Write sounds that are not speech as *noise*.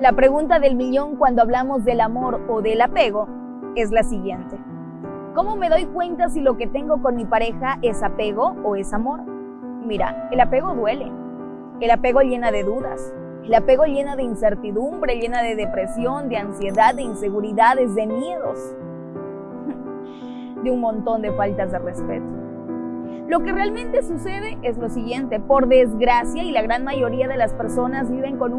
La pregunta del millón cuando hablamos del amor o del apego es la siguiente. ¿Cómo me doy cuenta si lo que tengo con mi pareja es apego o es amor? Mira, el apego duele. El apego llena de dudas. El apego llena de incertidumbre, llena de depresión, de ansiedad, de inseguridades, de miedos. *laughs* De un montón de faltas de respeto. Lo que realmente sucede es lo siguiente. Por desgracia, y la gran mayoría de las personas viven con un